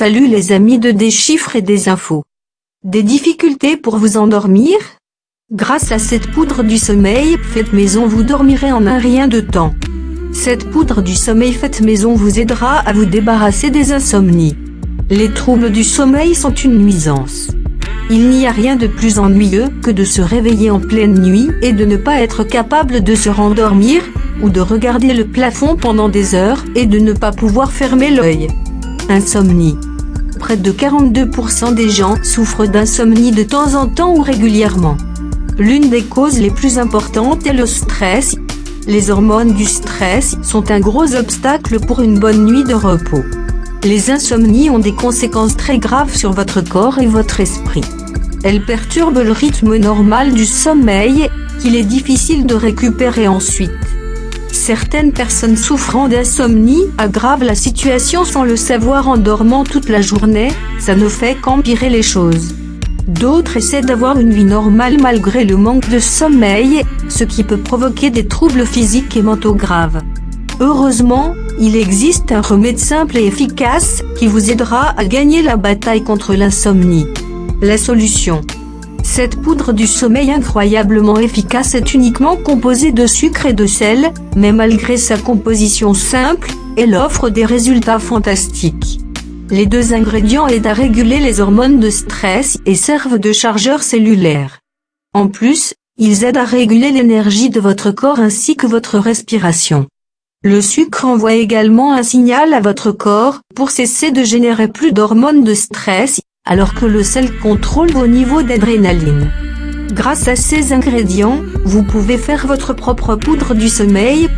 Salut les amis de des chiffres et des infos. Des difficultés pour vous endormir? Grâce à cette poudre du sommeil faite maison vous dormirez en un rien de temps. Cette poudre du sommeil faite maison vous aidera à vous débarrasser des insomnies. Les troubles du sommeil sont une nuisance. Il n'y a rien de plus ennuyeux que de se réveiller en pleine nuit et de ne pas être capable de se rendormir, ou de regarder le plafond pendant des heures et de ne pas pouvoir fermer l'œil. Insomnie. Près de 42% des gens souffrent d'insomnie de temps en temps ou régulièrement. L'une des causes les plus importantes est le stress. Les hormones du stress sont un gros obstacle pour une bonne nuit de repos. Les insomnies ont des conséquences très graves sur votre corps et votre esprit. Elles perturbent le rythme normal du sommeil, qu'il est difficile de récupérer ensuite. Certaines personnes souffrant d'insomnie aggravent la situation sans le savoir en dormant toute la journée, ça ne fait qu'empirer les choses. D'autres essaient d'avoir une vie normale malgré le manque de sommeil, ce qui peut provoquer des troubles physiques et mentaux graves. Heureusement, il existe un remède simple et efficace qui vous aidera à gagner la bataille contre l'insomnie. La solution cette poudre du sommeil incroyablement efficace est uniquement composée de sucre et de sel, mais malgré sa composition simple, elle offre des résultats fantastiques. Les deux ingrédients aident à réguler les hormones de stress et servent de chargeur cellulaire. En plus, ils aident à réguler l'énergie de votre corps ainsi que votre respiration. Le sucre envoie également un signal à votre corps pour cesser de générer plus d'hormones de stress alors que le sel contrôle vos niveaux d'adrénaline. Grâce à ces ingrédients, vous pouvez faire votre propre poudre du sommeil.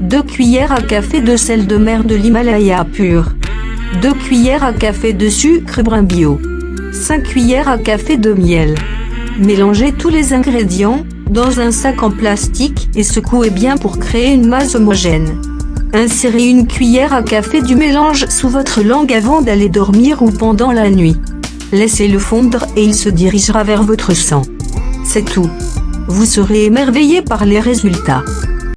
2 cuillères à café de sel de mer de l'Himalaya pur. 2 cuillères à café de sucre brun bio. 5 cuillères à café de miel. Mélangez tous les ingrédients, dans un sac en plastique et secouez bien pour créer une masse homogène. Insérez une cuillère à café du mélange sous votre langue avant d'aller dormir ou pendant la nuit. Laissez-le fondre et il se dirigera vers votre sang. C'est tout. Vous serez émerveillé par les résultats.